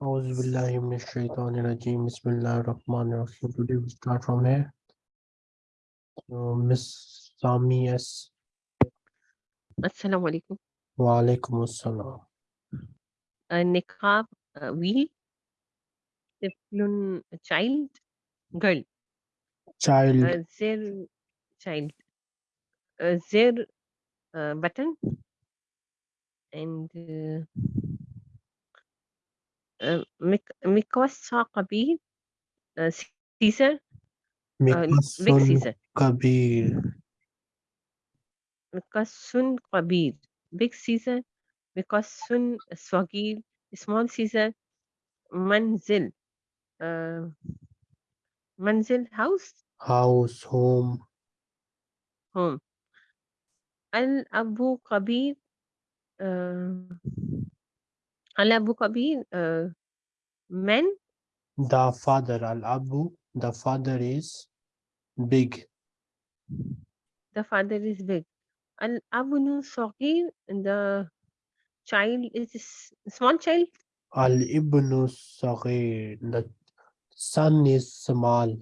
Bismillahirrahmanirrahim. Bismillahirrahmanirrahim. Today we start from here. So, Miss Sami S. Assalamu alaikum. Wa alaikum assalam. A niqab, a wheel, tiflun, a child, girl. Child. Uh, their child. Uh, their uh, button and uh, آه، ميك ميكواس ساقبيل آه، سيزر آه، قبيل ميكواس قبيل بيك سيزر ميكواس صغير سمول سيزر منزل آه، منزل هاوس؟ هاوس هوم. هوم. الأبو قبيل آه، Al-Abu Kabir, uh, The father, Al-Abu, the father is big. the father is big. Al-Abnu Sogir, the child is small child. Al-Ibnu Saghir, the son is small.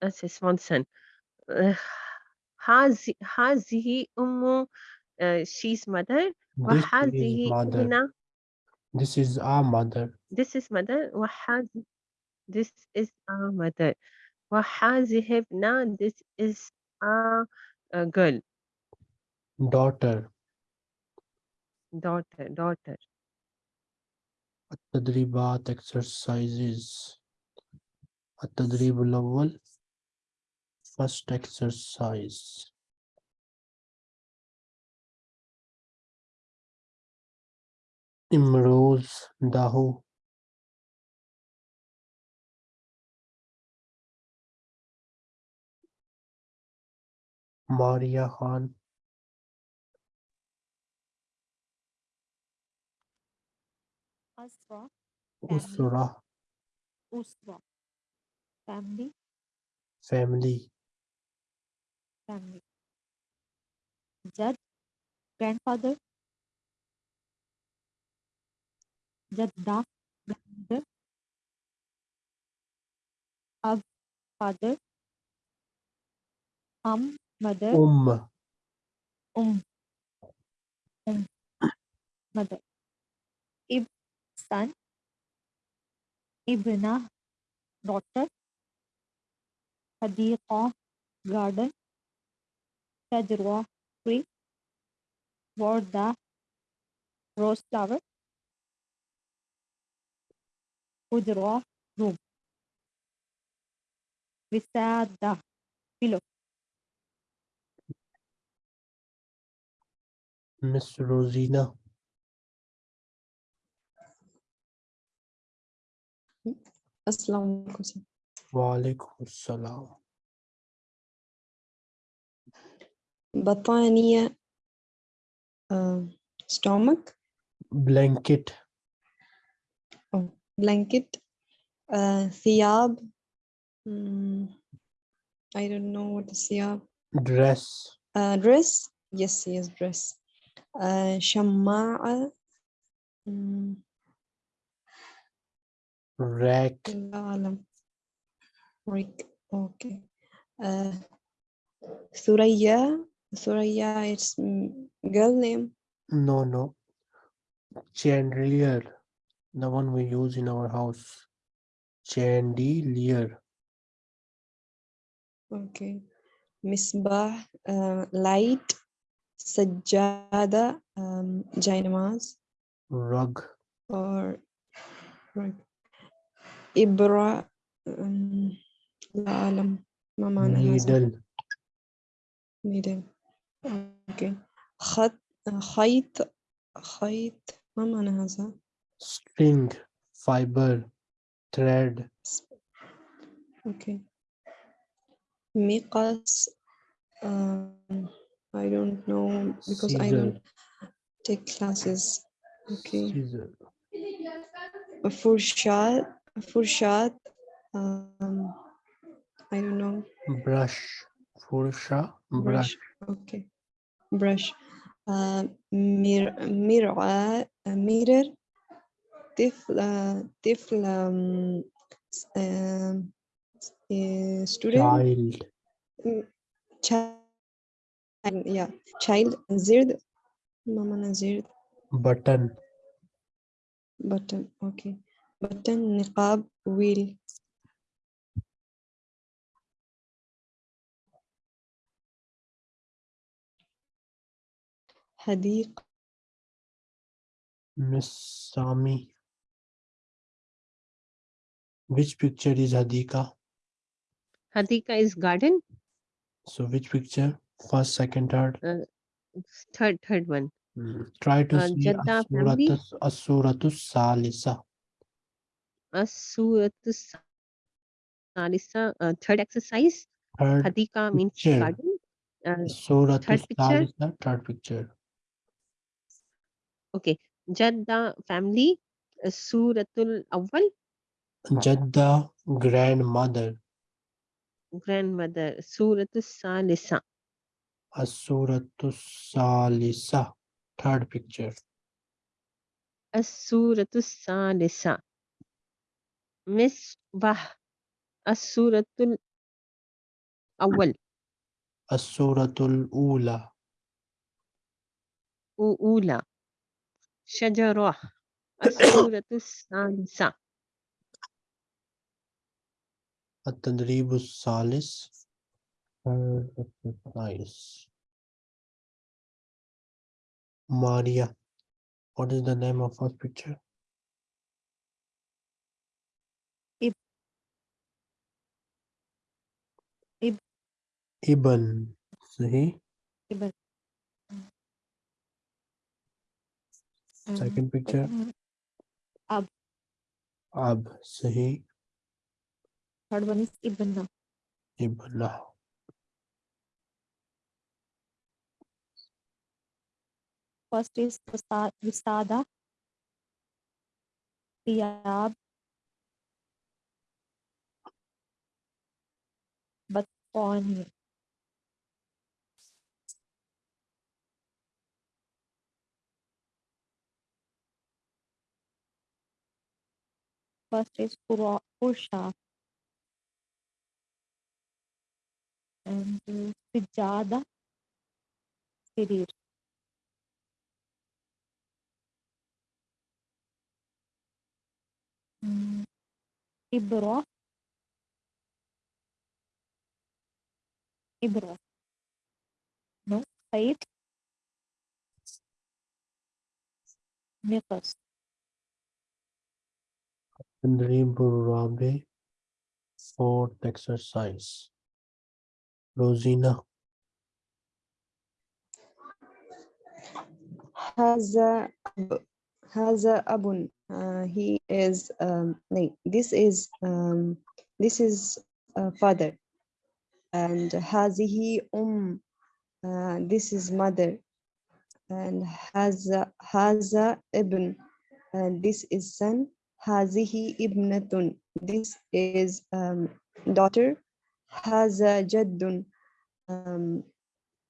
That's a small son. Uh, Hazi- Hazihi Ummu آه، she's mother This is وهذه mother. ابنة This is our mother. this is mother وهذه this is our mother وهذه ابنة this is a, a girl Daughter. daughter daughter التدريبات exercises التدريب الأول first exercise Imroz दाहो। Maria Khan. Family. Family. Family. जज grandfather. Jadda, grandmother. Ab, father. Am, mother. Um. Um. Um. Mother. Ib, son. Ibna, daughter. Hadiqa, garden. Shajra, tree. Warda, rose flower. بودرو روم بسادة بلو مس روزينا السلام عليكم وعليكم السلام. بطانية uh, stomach. Blanket. blanket, uh, thiyab. Mm, I don't know what is thiyab. Dress. Uh, dress. Yes, yes, dress. Uh, shama'a. Mm. Rack. Rack. Okay. Uh, Suraya. Suraya, it's girl name. No, no. Chandelier the one we use in our house chandelier اوكي مصباح آه، light سجادة um, جاينماز rug or right. إبرة um, لا أعلم ما معنى هذا needle needle أوكي خط خيط خيط ما معنى هذا string, fiber, thread. Okay. Miqas, um, I don't know because Caesar. I don't take classes. Okay. Caesar. Furshat, um, I don't know. Brush, Fursha, brush. brush. Okay, brush. Uh, mir, mirror, uh, mirror, طفل uh, طفل um, s- um, s- uh, student child mm, child yeah child زرد ماما زرد button button okay button نقاب wheel حديقة Miss Sami. Which picture is Hadika? Hadika is garden. So which picture? First, second, third. Third, third one. Hmm. Try to Uh, see. Asuratus Asuratus Salisa. As-suratus salisa. Uh, third exercise. Third Hadika means garden. Uh, Asuratus third picture. Salisa. Third picture. okay. Jadda family. Uh, Suratul awwal. Jadda grandmother. Grandmother. Suratus salisa. Asuratus Salisa. Third picture. As-suratus salisa. Misbah. As-suratul awwal. Asuratul Ula. أولى شجرة السورة الثالثة التدريب الثالث. Third exercise. Maria. What is the name of first picture? Ib- Ib- Ibn. صحيح. Ibn. Um, Second picture. second Ab. صحيح. Third one is Ibn. Ibn. First is Wisa- Wisada. Thiyab. Batoni. First is Pura- And uh, Sijada. Sirir. Mm, Ibra. Ibra. No, Said. Niqas. تدريب الرابع. Fourth exercise. Rosina. Has a abun. Uh, he is um, this is um, this is father, and has he um. Uh, this is mother, and has has ibn. And this is son. Hazihi ibnatun. This is um, daughter. هذا جد um,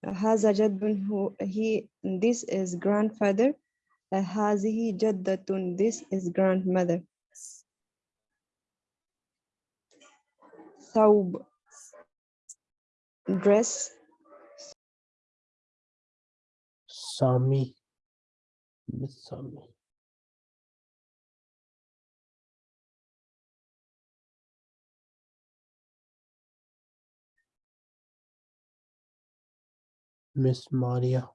هذا جد who he this is grandfather uh, هذه جدة this is grandmother ثوب dress Sami. Miss Sami. Miss Maria.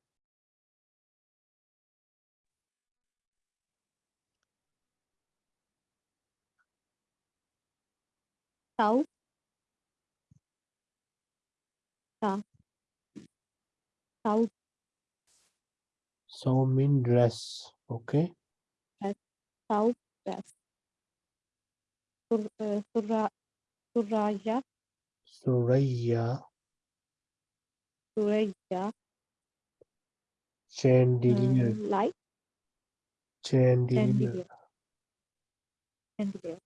Tau. Ta. Tau. So mean dress. Okay. Tau. Dress. Sur, uh, surra, suraya. Suraya. Cureja. Chandelier. Mm, um, light. Chandelier. Chandelier. Chandelier.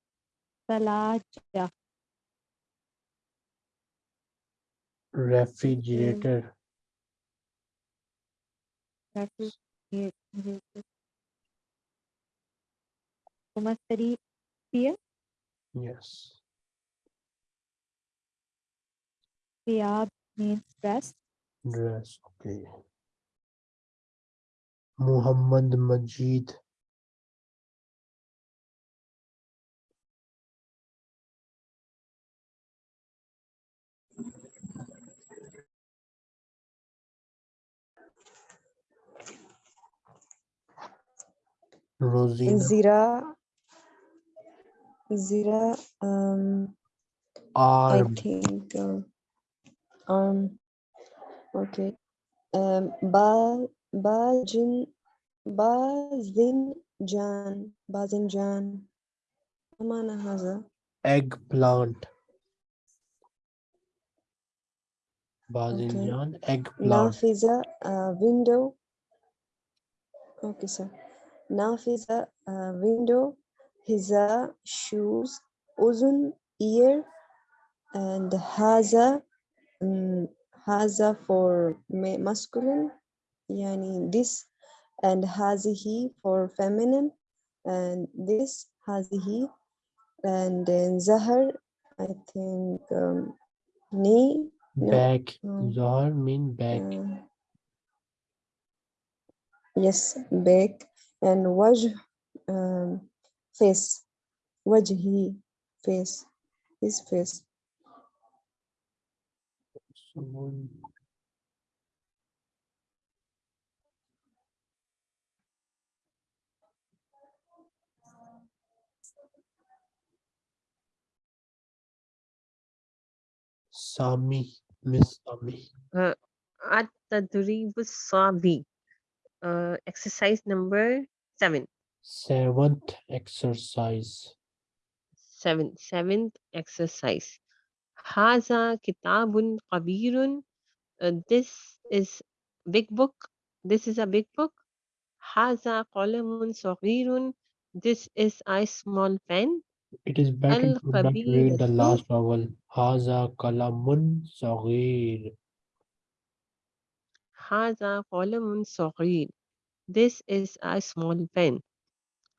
Salaja. Refrigerator. Refrigerator. Thomas study fear? Yes. Riyab means rest. Dress. Okay. Muhammad Majid. Rosina Zira. Zira. Um, I think. Um, um. Okay. Um. Ba Bajin Bazinjan Bazinjan. ما معنى هذا؟ Eggplant. Bazinjan. Eggplant. نافذة uh, window okay sir نافذة uh, window حذاء shoes أذن ear and هذا um, هذا for ma- masculine يعني this and هذه for feminine and this هذه and then زهر I think um, knee no, Back. no. Zahar mean back. uh, yes back and وجه um, face وجهي face his face someone. Sami, Miss Sami. Uh, at the Savi. Uh, exercise number seven. Seventh exercise. Seventh, seventh exercise. هذا كتاب كبير uh, this is big book this is a big book هذا قلم صغير this is a small pen It is better to not read the الخبيرة. last vowel. هذا قلم صغير. هذا قلم صغير this is a small pen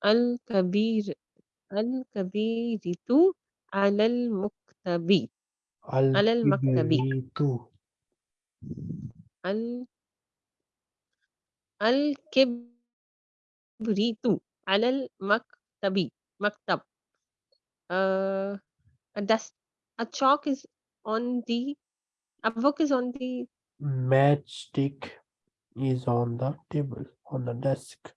الكبير الكبيرة على المكتب Al-Maktabi. Al Al-Kibritu. Al-Maktabi. Maktab. Uh, a dust. A chalk is on the. A book is on the. Matchstick is on the table, on the desk.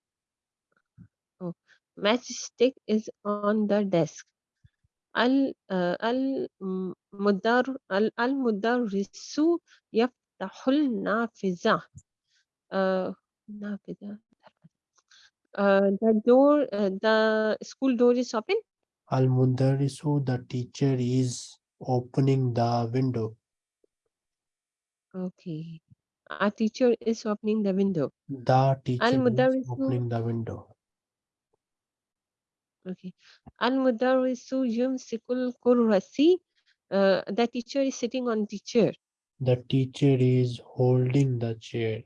Oh, matchstick is on the desk. ال uh, المدر ال- المدرس يفتح النافذة uh, نافذة uh, the door uh, the school door is open Al Mundarisu, the teacher is opening the window. okay our teacher is opening the window The teacher is Al-Mudarrisu- opening the window. Okay. Al-mudarrisu yumsikul kurrasi. Uh, the teacher is sitting on the chair. The teacher is holding the chair.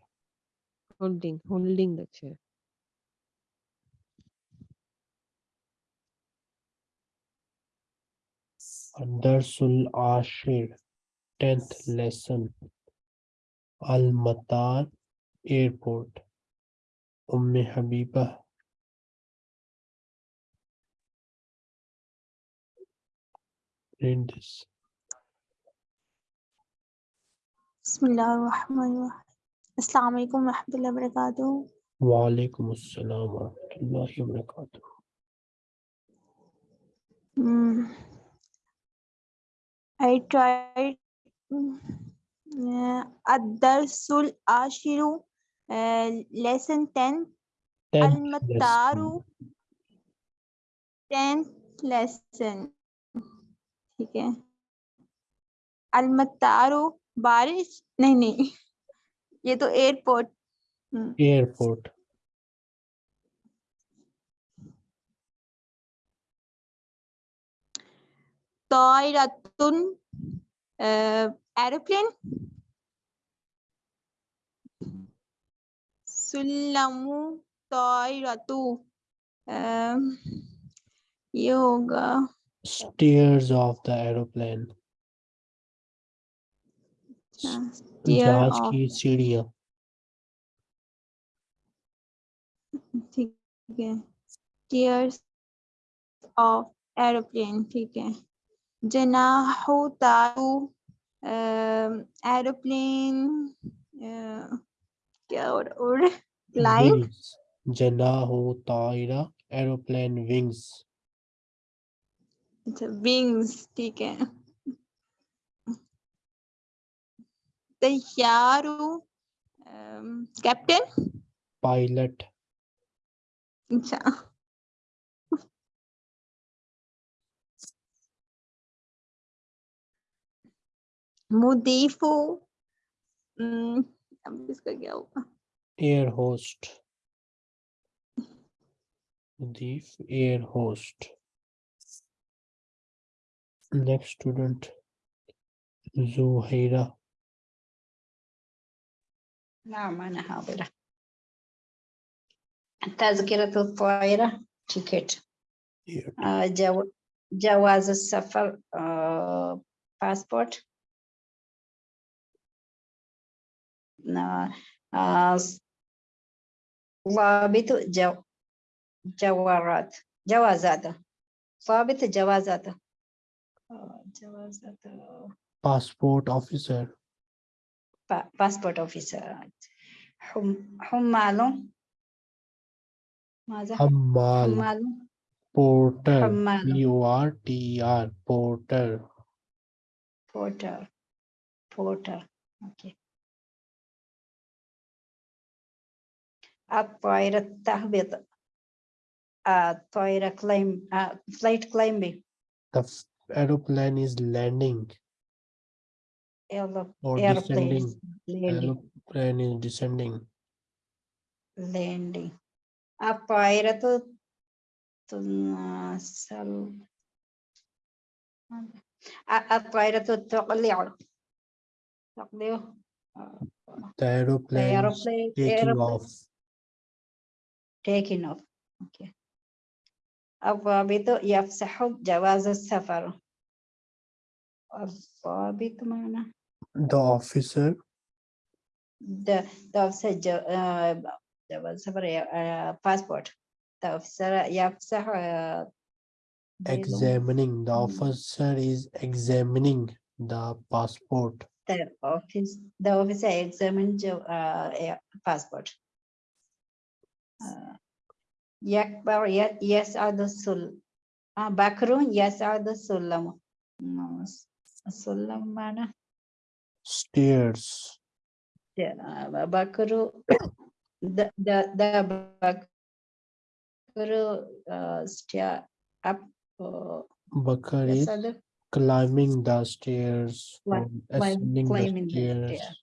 Holding, holding the chair. Darsul Ashir, 10th lesson. Al Matar Airport. Umme Habiba Read this. بسم الله الرحمن الرحيم السلام عليكم ورحمة الله وبركاته Wa alaikum assalam wa rahmatullahi wa barakatuh. Hmm. I tried mm, uh, الدرس العاشر uh, lesson 10 10th المطار lesson. 10th lesson ठीक है। अलमतारो बारिश? नहीं नहीं। ये तो airport. Hmm. Airport. Aeroplane? सुल्लमू तो ये होगा। Stairs of the aeroplane अच्छा, जहाज़ की सीढ़ियाँ ठीक है stairs of aeroplane ठीक है जनाहु तारू एरोप्लेन क्या और और जनाहो तायरा aeroplane wings अच्छा विंग्स ठीक है। तैयार हूँ। कैप्टन पायलट अच्छा। मुदीफू। हम्म, अब इसका क्या होगा? Air host मुदीफ air host next student Zuhaira نعم أنا حاضرة تذكرة الطائرة تيكت Here. آه، جو- جواز السفر آه، باسبورت نا- آه، ضابط جو جوارات جوازات ضابط جوازات آه، جوازات آه، passport officer با- باسبورت أوفيسر حم حمال ماذا Hammal حمال porter حمال P O R T E R porter porter porter okay الطائرة تهبط الطائرة climb uh, flight climbing the f- aeroplane is landing aero- or airplane descending landing aeroplane is descending landing الطائرة تنصل الطائرة تقلع تقلع آه، the the aeroplane is aeroplane taking aeroplane off taking off okay الضابط يفسح جواز السفر الضابط معنى the officer the the officer جو- آه، جواز السفر آه، passport the officer يفسح آه، بيض- examining the Mm. officer is examining the passport the office the officer examine جو- آه، آه، Yakbar, yes, are the sul. Ah, Bakrun, yes, are the sulam. No, sulamana. Stairs. Yeah, Bakru, the, the, the Bakru uh, stair up. Uh, Bakari, the... climbing the stairs, Clim climbing the stairs. The stairs.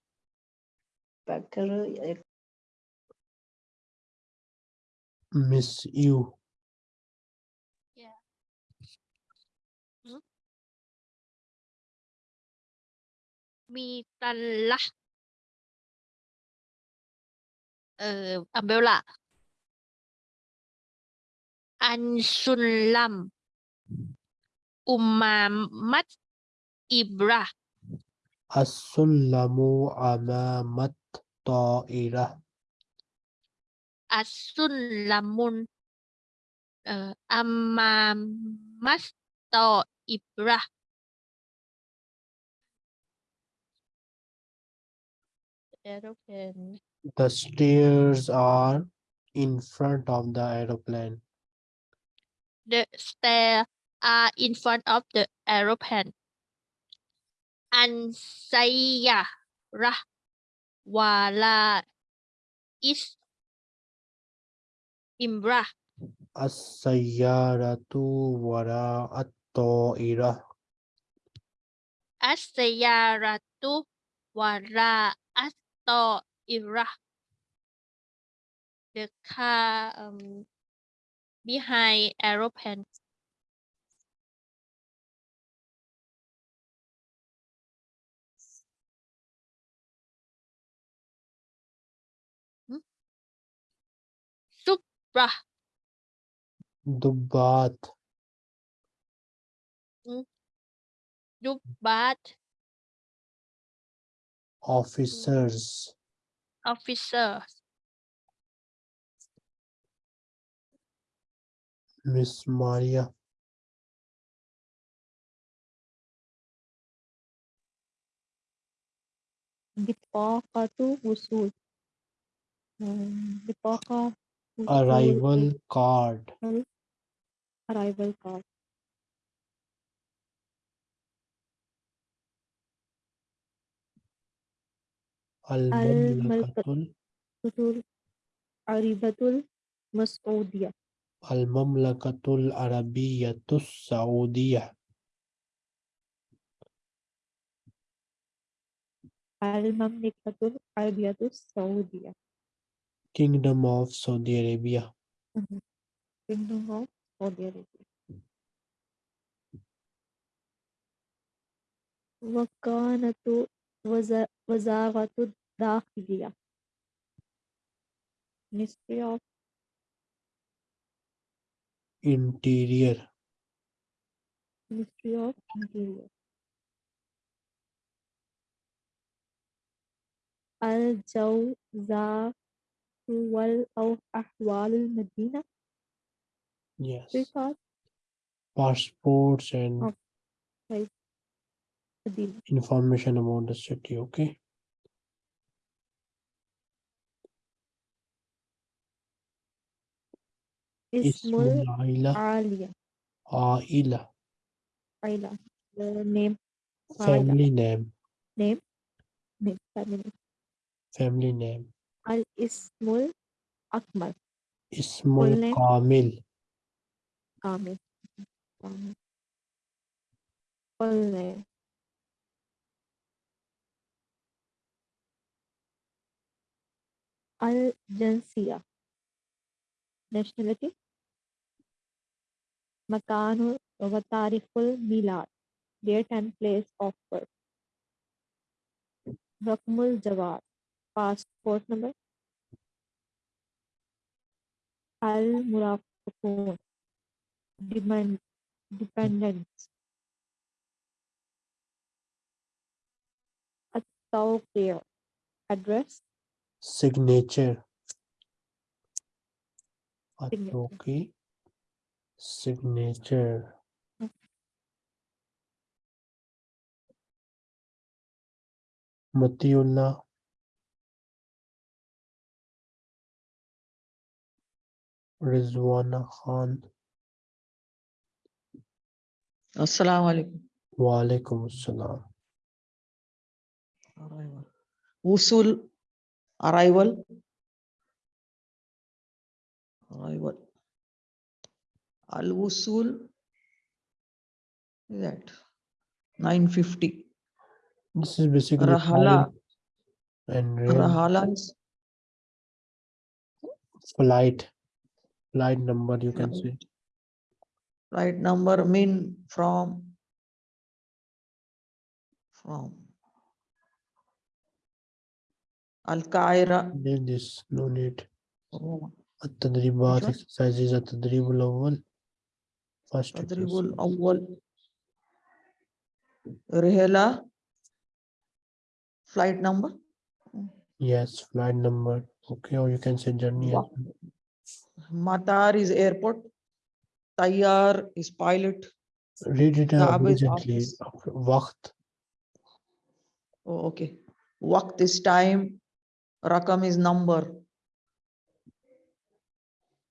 Bakru, miss you. Yeah. Hmm? Mitalla. Ừ, ờ, à, Umbrella. Anh Sun Lam. Umamat Ibra. As-sulamu amamat ta'irah. asun lamun eh, amamasto amma ibrah. Aeroplane. The stairs are in front of the aeroplane. The stairs are in front of the aeroplane. An sayya rah wala is imra as-sayyaratu wara at-ta'ira as-sayyaratu wara at-ta'ira the car um, behind aeroplane Subrah ضباط Dubat Officers. officer Miss Maria. بطاقة وصول um, بطاقة وصول Arrival card. arrival card المملكة وصول عريبة المسعودية المملكة العربية السعودية المملكة العربية السعودية Kingdom of Saudi Arabia Kingdom of Saudi Arabia وكانت وز- وزارة الداخلية Ministry of Interior Ministry of Interior الجوزاء wal- of Ahwal al-Madina? Yes. Because Passports and oh, right. Information about the city, okay? Ismul Ismul Aila, Aila, Aila. The name. Aila. family name, Name. Name. Family. name. family name. अल-इस्मुल अकबर इस्मुल कामिल। कामिल। कामिल। Full अल जंसिया nationality? मकान व तारीफुल मिलाद। Date and place of birth. रकमुल जवाब। पासपोर्ट नंबर अल मुराफकोन depend dependence Tokyo address signature Atoki signature Matiullah Rizwana Khan Assalamu alaikum. Wa alaikum assalam Arrival. Usul arrival. Arrival. Al Usul is that 950. this is basically Rahala. and Rahala is flight flight number you can say Flight. right number mean from from Al Qaeda. leave this no need Rome. التدريبات one? exercises التدريب الأول first تدريب exercise. الأول رحلة flight number yes flight number okay or you can say journey as Wow. well. Matar is airport. Tayyar is pilot. Read it urgently. Waqt. Oh, okay. Waqt is time. Rakam is number.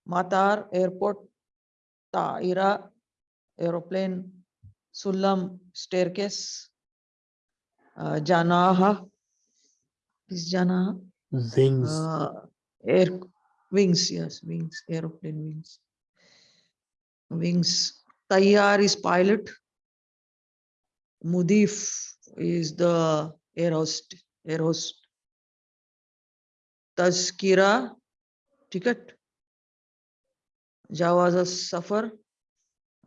Matar, airport. Taira, aeroplane. Sulam, staircase. Uh, Janaha. Is Janaha? Wings. Uh, air, wings, yes, wings, aeroplane wings. Wings. Tayyar is pilot. Mudif is the air host, air host. Tazkira, ticket. Jawaz as suffer.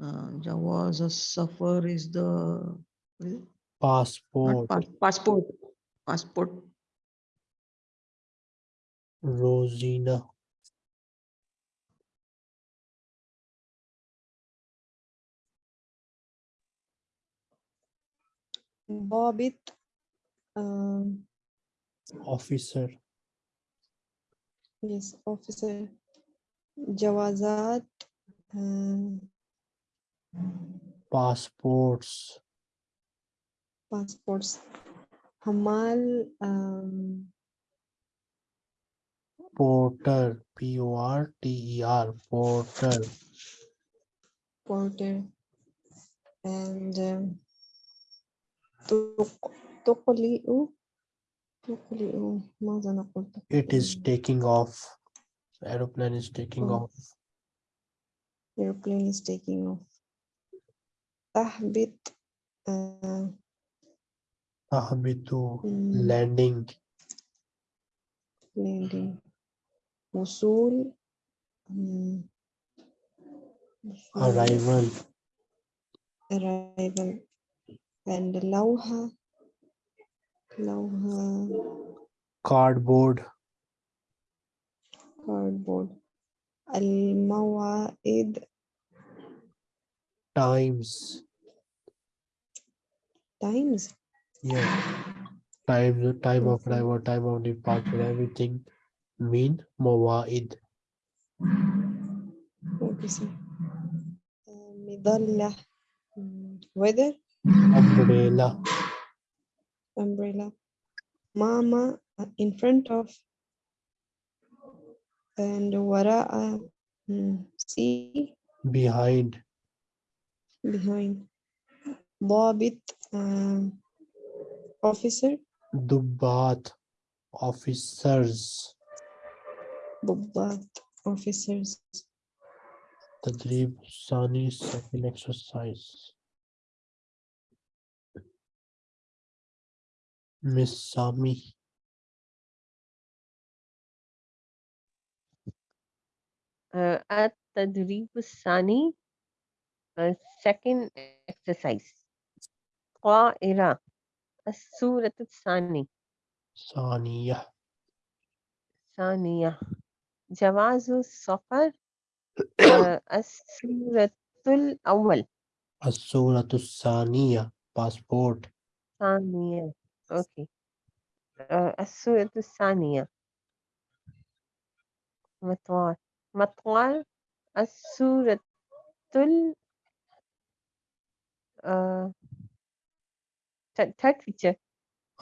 Uh, Jawaz as suffer is the is passport pass- passport. Passport. Rosina ضابط um, officer yes officer جوازات um, passports passports حمال um, porter p o r t e r porter porter and um, تق- تقلئ تقلئ ماذا نقول it is تقلئ؟ taking off aeroplane is taking Oh. off airplane is taking off تهبط uh, تهبط mm, landing landing وصول mm, وصول arrival arrival and لوحة لوحة cardboard cardboard الموعد times times yeah time time of Okay. arrival time of departure everything mean مواعيد okay sir. Uh, مظلة mm, weather umbrella umbrella mama uh, in front of and وراء mm, see behind behind ضابط um, officer ضباط officers ضباط officers تدريب ثاني second exercise Miss Sami. At-tadrib sani, second exercise. Qa'ira, as-surat sani. Saniya. Saniya. Jawazu safar, as-suratul awal. As-suratul saniya, passport. Saniya. أوكي. آه، آآ الثانية. مطوال، مطوال السورة تل آآ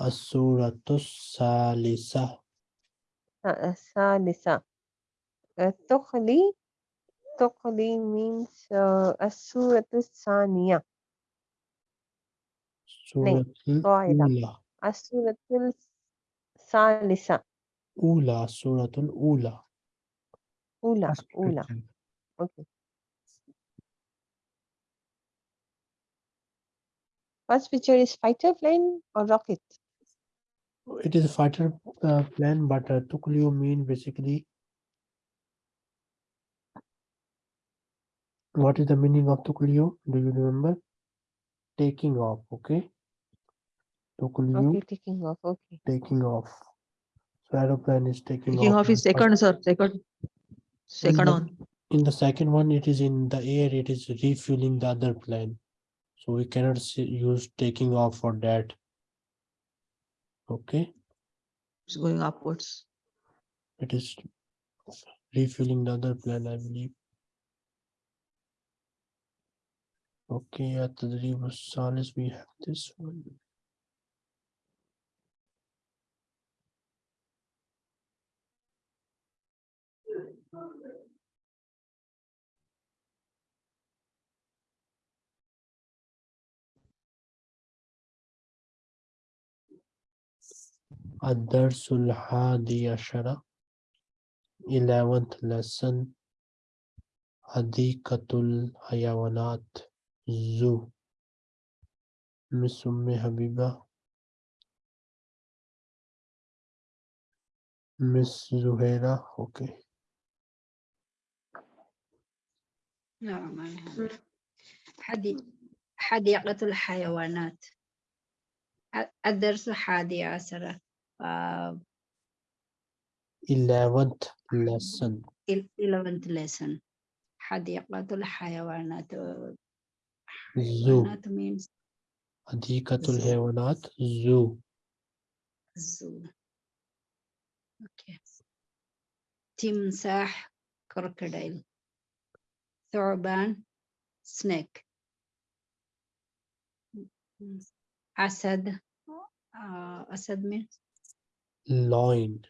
آه، السورة الثالثة. آه، الثالثة. تُقْلِي تُقْلِي من السورة الثانية. سورة نعم، الأولى. السورة الثالثة أولى الصورة الأولى أولى First أولى picture. أوكي First picture is fighter plane or rocket? It is a fighter uh, plane, but uh, Tukulyu mean basically. What is the meaning of Tukulyu? Do you remember? Taking off, okay? Okay, taking off. Okay. taking off. So aeroplane is taking, Taking off in is second, sir, second. Second the- one. In the second one, it is in the air, it is refueling the other plane. So we cannot use taking off for that. Okay, It's going upwards. it is refueling the other plane, I believe. Okay, at the river Salis, we have this one. الدرس الحادي عشر 11th lesson حديقة الحيوانات. zoo Miss أم حبيبة. Miss زهيرة. okay نعم حديقة الحيوانات. الدرس الحادي عشر. آه، 11th lesson ال- 11th lesson حديقة الحيوانات zoo حيوانات means Adikatul Zoo. Haywanat Zoo. zoo okay تمساح crocodile ثعبان snake أسد uh, أسد means Loin.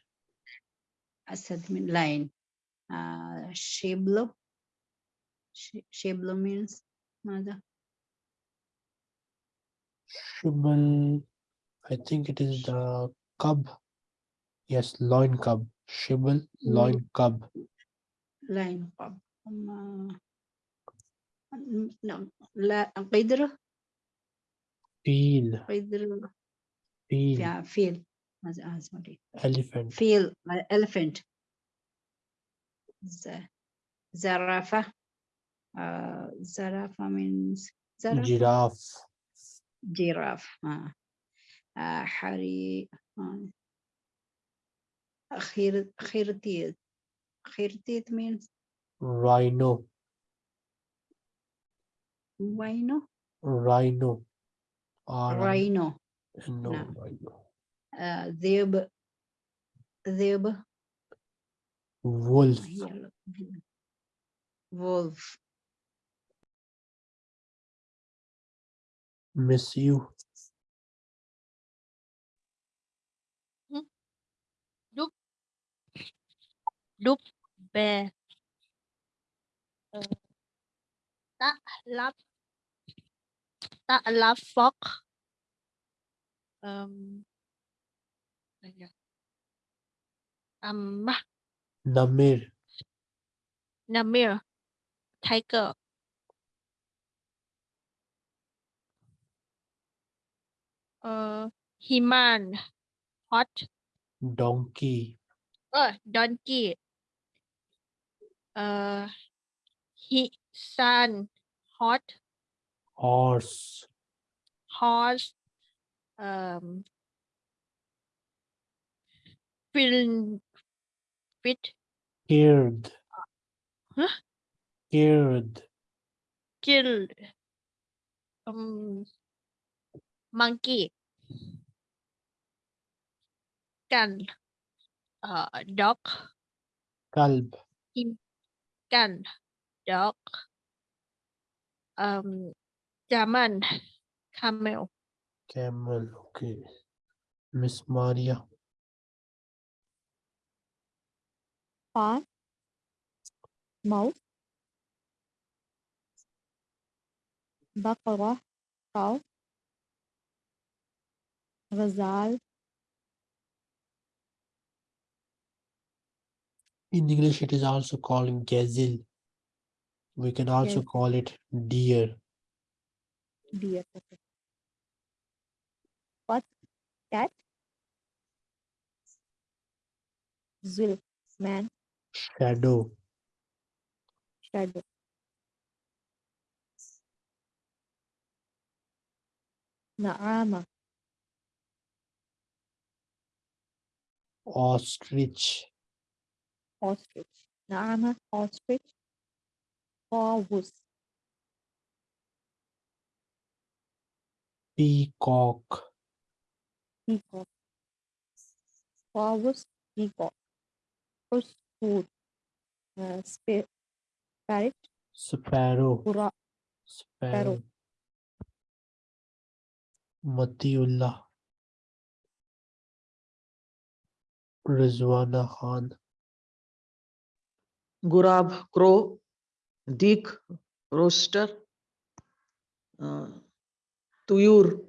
Asad means loin. Uh, Sheblo. Sheblo means mother. Shibal, I think it is the cub. Yes, loin cub. Shibal, loin cub. Loin cub. Um, uh, no, la, uh, qidr. Feel. Qidr. Feel. Yeah, feel uh, sorry. Elephant. Feel uh, elephant. Z zarafa. Uh, zarafa means zarafa. giraffe. Giraffe. Uh, uh, hari. Uh, uh khir khirtid. Khirtid means rhino. Rhino. Rhino. Rhino. No, no. rhino uh, Zeb, Zeb. Wolf. Wolf. Miss you. Hmm? Loop. Loop. Bear. Uh, Dup. love. Be. love. Ta'lafok. Um. Um, Namir. Namir Tiger uh, Himan Hot. Donkey. uh, Donkey. Uh, he Sun Hot. Horse. horse. Um film fit Scared. Huh? Scared. killed um monkey gun uh dog Kalb. gun dog um German camel Camel. Okay. Miss Maria. Farm. Mouse. بقرة cow غزال In English, it is also called gazelle. We can also Gazelle. call it deer. deer okay. what cat zulf man shadow shadow Naama. Ostrich. Ostrich. Naama, ostrich. Corvus. Peacock. Peacock. Corvus, peacock. Corvus, food. Uh, sp parrot. Sparrow. Pura Sparrow. Matiullah. Rizwana Khan. Gurab, crow. Dick rooster. Uh, tuyur.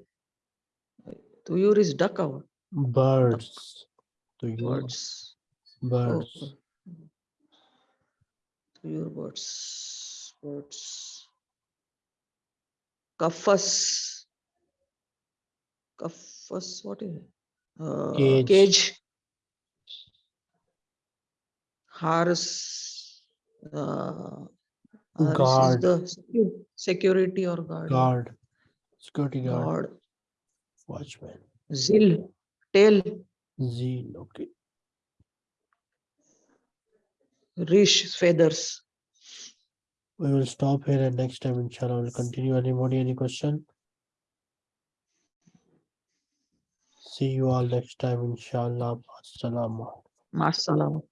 Tuyur is duck. Birds. Tuyur. Birds. Birds. Oh. Birds. words words. Kafas. Kafas, what is it? Uh, Cage. Cage. Horse. Uh, Guard. the security or guard. Guard. Security guard. Guard. Watchman. Zil, tail, Zeal. Okay. Rish feathers. We will stop here and next time, inshallah, we'll continue. Anybody, any question? See you all next time, inshallah. Assalamu alaikum.